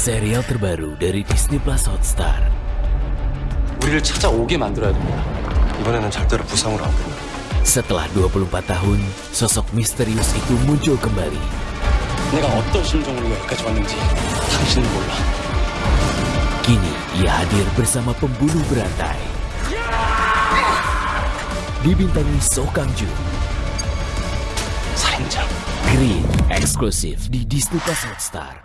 serial terbaru dari Disney Plus Hotstar. 우리를 찾아오게 만들어야 됩니다. 이번에는 절대로 부상으로 안 된다. Setelah 24 tahun, sosok misterius itu muncul kembali. 내가 어떤 심정으로 여기까지 왔는지 당신은 몰라. Kini ia hadir bersama pembunuh berantai. Dibintangi So Kang Joon, 살인자. Green, eksklusif di Disney Plus Hotstar.